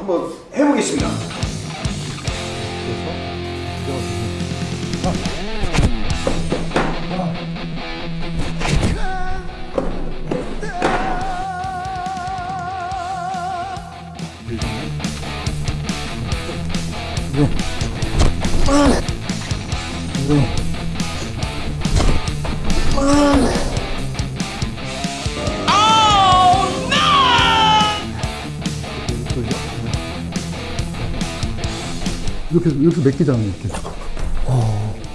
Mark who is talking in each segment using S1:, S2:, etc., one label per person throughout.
S1: 한번 해보겠습니다.
S2: 이렇게 이렇게 맡기잖아요 이렇게.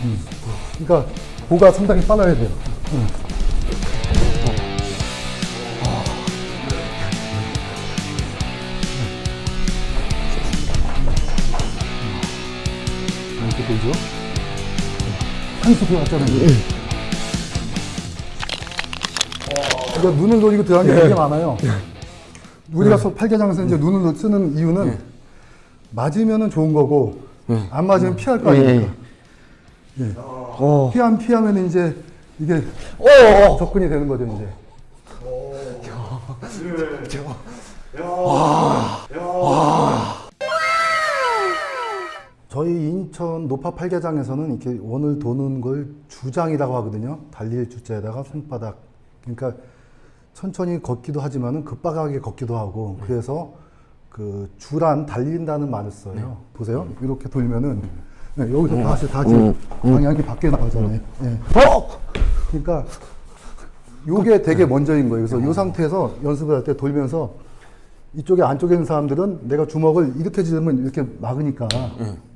S2: 음. 그러니까 보가 상당히 빨라야 돼요. 음. 음, 이렇게 되죠. 한수 들어갔잖아요. 그러니까 눈을 노리고 들어가는 게 되게 많아요. 우리가 소- 팔계장에서 이제 눈을 쓰는 이유는 맞으면은 좋은 거고 안 맞으면 피할 거 아닙니까? 예. 피하면 피하면 이제 이게 접근이 되는 거죠 이제. 저희 인천 노파 팔계장에서는 이렇게 원을 도는 걸 주장이라고 하거든요. 달릴 주자에다가 손바닥. 그러니까 천천히 걷기도 하지만은 급박하게 걷기도 하고 그래서 그 주란 달린다는 말을 써요. 보세요. 이렇게 돌면은 네, 여기서 다시 다시 방향이 밖에 나가잖아요. 예. 그러니까 요게 되게 먼저인 거예요. 그래서 이 상태에서 연습을 할 때 돌면서 이쪽에 안쪽에 있는 사람들은 내가 주먹을 이렇게 지르면 이렇게 막으니까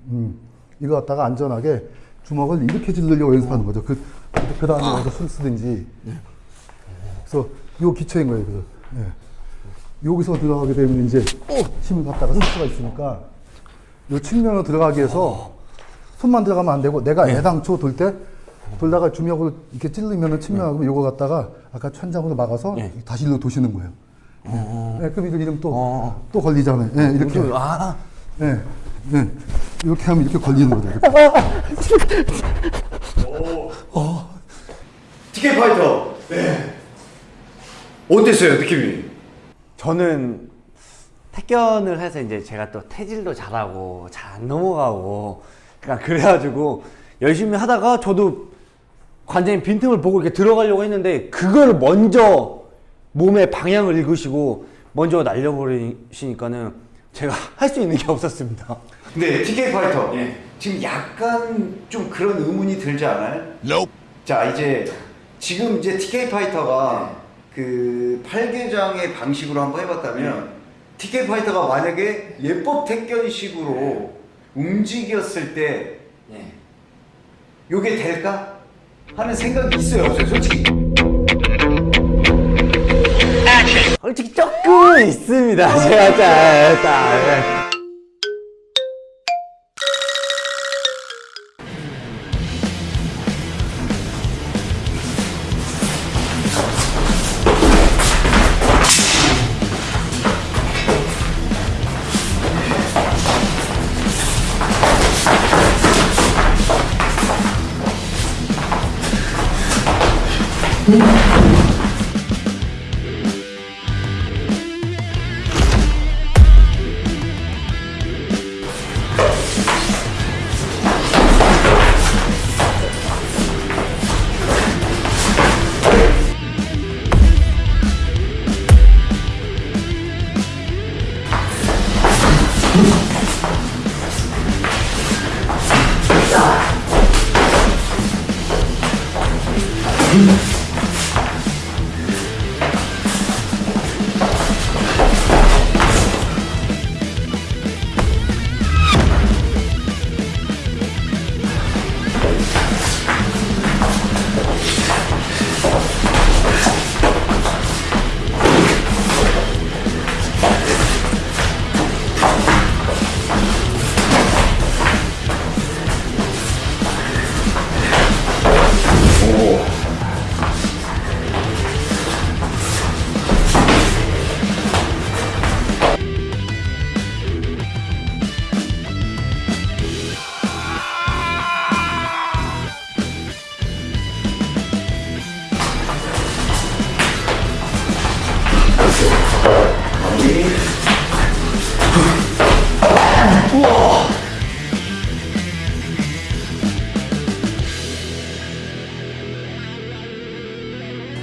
S2: 음, 이거 갖다가 안전하게 주먹을 이렇게 지르려고 연습하는 거죠. 그, 그 다음에 와서 손 쓰든지. 그래서 요 기초인 거예요. 그래서 예. 여기서 들어가게 되면 이제 힘을 갖다가 쓸 수가 있으니까 요 측면으로 들어가기 위해서 손만 들어가면 안 되고 내가 애당초 돌 때 돌다가 주먹을 이렇게 찔르면 측면하고 요거 갖다가 아까 천장으로 막아서 다시 일로 도시는 거예요. 예, 그럼 이거 이름 또, 또 걸리잖아요. 예, 이렇게.
S3: 아,
S2: 예, 예. 이렇게 하면 이렇게 걸리는 거죠. 이렇게.
S1: TK 파이터. 네. 어땠어요 느낌이?
S3: 저는 태견을 해서 이제 제가 또 태질도 잘하고 잘 안 넘어가고 그러니까 그래가지고 열심히 하다가 저도 관장님 빈틈을 보고 이렇게 들어가려고 했는데 그걸 먼저 몸의 방향을 읽으시고 먼저 날려버리시니까는 제가 할 수 있는 게 없었습니다.
S1: 근데 TK 파이터 지금 약간 좀 그런 의문이 들지 않아요? 자 이제 지금 이제 TK 파이터가 그 팔계장의 방식으로 한번 해봤다면 TK 파이터가 만약에 예법 택견식으로 움직였을 때
S3: 네.
S1: 요게 될까? 하는 생각이 있어요 솔직히.
S3: 솔직히 조금은 있습니다. 제가 Thank mm
S1: -hmm. you.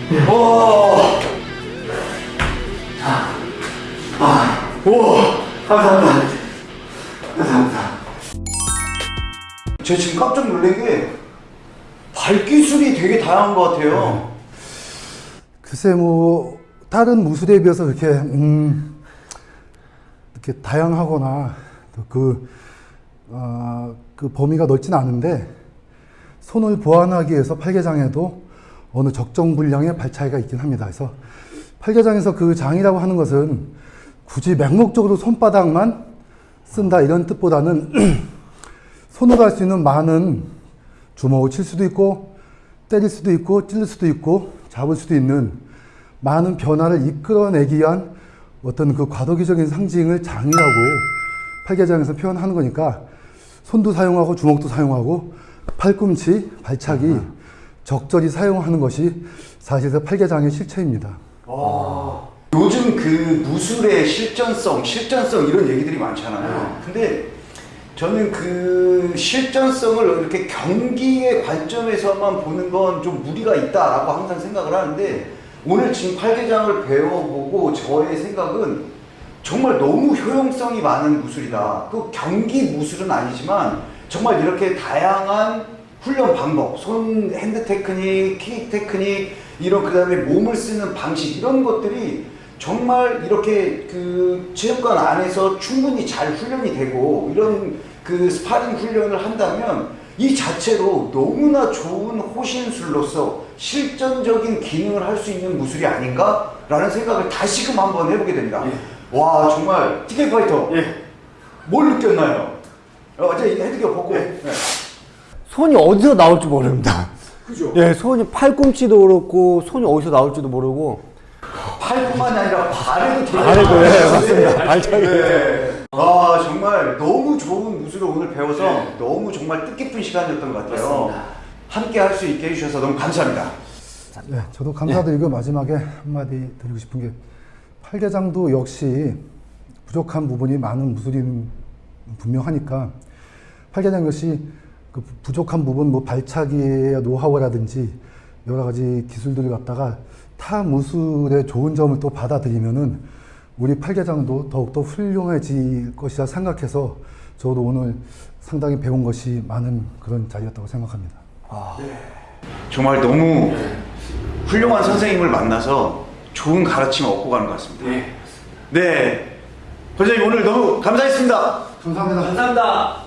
S1: 오. 아. 아. 오. 감사합니다. 감사합니다. 제 지금 깜짝 놀란 게 발기술이 되게 다양한 것 같아요. 네.
S2: 글쎄 뭐 다른 무술에 비해서 이렇게 음 이렇게 다양하거나 그, 어, 그 범위가 넓진 않은데 손을 보완하기 위해서 팔계장에도 어느 적정 분량의 발차기가 있긴 합니다. 그래서 팔개장에서 그 장이라고 하는 것은 굳이 맹목적으로 손바닥만 쓴다 이런 뜻보다는 손으로 할 수 있는 많은 주먹을 칠 수도 있고 때릴 수도 있고 찔릴 수도 있고 잡을 수도 있는 많은 변화를 이끌어내기 위한 어떤 그 과도기적인 상징을 장이라고 팔계장에서 표현하는 거니까 손도 사용하고 주먹도 사용하고 팔꿈치, 발차기 적절히 사용하는 것이 사실상 팔계장의 실체입니다.
S1: 요즘 그 무술의 실전성, 실전성 이런 얘기들이 많잖아요. 근데 저는 그 실전성을 이렇게 경기의 관점에서만 보는 건 좀 무리가 있다라고 항상 생각을 하는데 오늘 지금 팔계장을 배워보고 저의 생각은 정말 너무 효용성이 많은 무술이다. 그 경기 무술은 아니지만 정말 이렇게 다양한 훈련 방법, 손 hand technique, kick technique 이런 그 다음에 몸을 쓰는 방식 이런 것들이 정말 이렇게 그 체육관 안에서 충분히 잘 훈련이 되고 이런 그 스파링 훈련을 한다면 이 자체로 너무나 좋은 호신술로서 실전적인 기능을 할 수 있는 무술이 아닌가 라는 생각을 다시금 한번 해보게 됩니다. 와 정말 티켓 파이터 뭘 느꼈나요? 어제 헤드기어 벗고 네.
S3: 손이 어디서 나올지 모릅니다.
S1: 그죠?
S3: 예, 손이 팔꿈치도 그렇고 손이 어디서 나올지도 모르고
S1: 팔뿐만이 아니라 발에도 되게
S3: 발에도. 예, 맞습니다. 발차기.
S1: 네. 아 정말 너무 좋은 무술을 오늘 배워서 너무 정말 뜻깊은 시간이었던 것 같아요. 함께 할 수 있게 해주셔서 너무 감사합니다.
S2: 네, 저도 감사드리고 마지막에 한마디 드리고 싶은 게 팔계장도 역시 부족한 부분이 많은 무술인 분명하니까 팔계장 역시 그 부- 부족한 부분 뭐 발차기의 노하우라든지 여러 가지 기술들을 갖다가 타 무술의 좋은 점을 또 받아들이면은 우리 팔계장도 더욱더 훌륭해질 것이라 생각해서 저도 오늘 상당히 배운 것이 많은 그런 자리였다고 생각합니다.
S1: 정말 너무 훌륭한 선생님을 만나서 좋은 가르침을 얻고 가는 것 같습니다. 네. 네. 권장님 오늘 너무 감사했습니다.
S2: 감사합니다.
S3: 감사합니다.